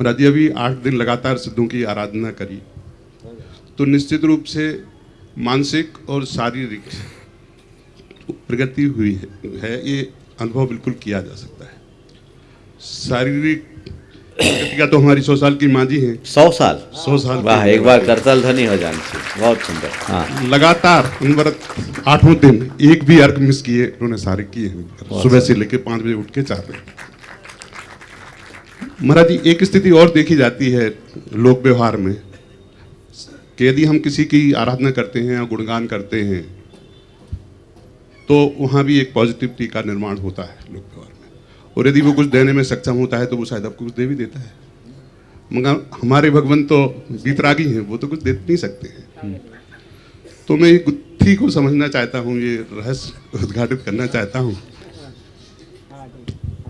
जी अभी आठ दिन लगातार सिद्धों की आराधना करी तो निश्चित रूप से मानसिक और शारीरिक प्रगति हुई है, ये अनुभव बिल्कुल किया जा सकता है। शारीरिक प्रगति का तो हमारी सौ साल की माँ जी हैं। सौ साल? सौ साल वाह एक बार करतल ध्वनि हो जानी बहुत सुंदर हाँ। लगातार अनवरत आठों दिन एक भी अर्घ मिस किए उन्होंने सारे किए सुबह से लेकर पाँच बजे उठ के चार बजे। महाराज जी, एक स्थिति और देखी जाती है लोक व्यवहार में। कि यदि हम किसी की आराधना करते हैं या गुणगान करते हैं तो वहाँ भी एक पॉजिटिविटी का निर्माण होता है लोक व्यवहार में। और यदि वो कुछ देने में सक्षम होता है तो वो शायद आपको कुछ दे भी देता है। मगर हमारे भगवान तो बीतरागी हैं, वो तो कुछ दे नहीं सकते हैं। तो मैं ये गुत्थी को समझना चाहता हूँ, ये रहस्य उद्घाटित करना चाहता हूँ।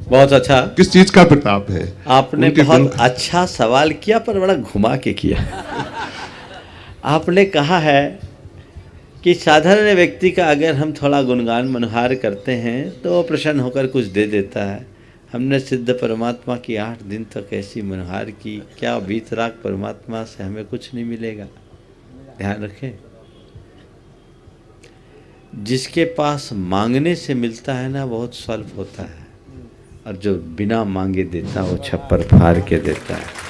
बहुत अच्छा। किस चीज़ का प्रताप है? आपने बहुत अच्छा सवाल किया पर बड़ा घुमा के किया। आपने कहा है कि साधारण व्यक्ति का अगर हम थोड़ा गुणगान मनहार करते हैं तो वो प्रसन्न होकर कुछ दे देता है। हमने सिद्ध परमात्मा की आठ दिन तक ऐसी मनहार की क्या बीतराग परमात्मा से हमें कुछ नहीं मिलेगा? ध्यान रखें। जिसके पास मांगने से मिलता है ना बहुत स्वल्प होता है। और जो बिना मांगे देता वो छप्पर फाड़ के देता है।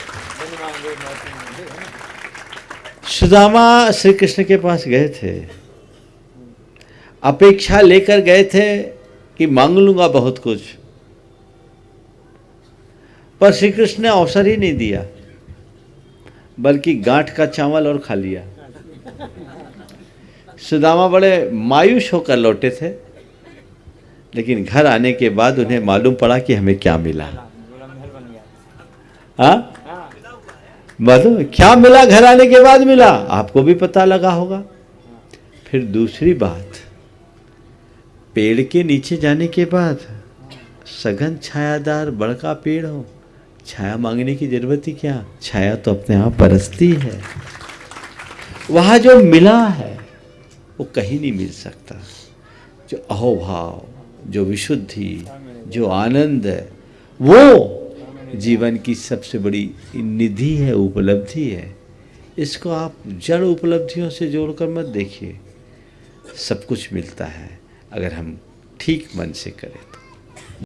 सुदामा श्री कृष्ण के पास गए थे। अपेक्षा लेकर गए थे कि मांग लूँगा बहुत कुछ। पर श्री कृष्ण ने अवसर ही नहीं दिया, बल्कि गांठ का चावल और खा लिया। सुदामा बड़े मायूस होकर लौटे थे। लेकिन घर आने के बाद उन्हें मालूम पड़ा कि हमें क्या मिला। हाँ? मालूम? क्या मिला? घर आने के बाद मिला। आपको भी पता लगा होगा। फिर दूसरी बात। पेड़ के नीचे जाने के बाद सघन छायादार बड़का पेड़ हो। छाया मांगने की ज़रूरत ही क्या? छाया तो अपने आप बरसती है। वहाँ जो मिला है, वो कहीं नहीं मिल सकता। जो अहोभाव जो विशुद्धि, जो आनंद है, वो जीवन की सबसे बड़ी निधि है, उपलब्धि है। इसको आप जड़ उपलब्धियों से जोड़कर मत देखिए। सब कुछ मिलता है, अगर हम ठीक मन से करें तो।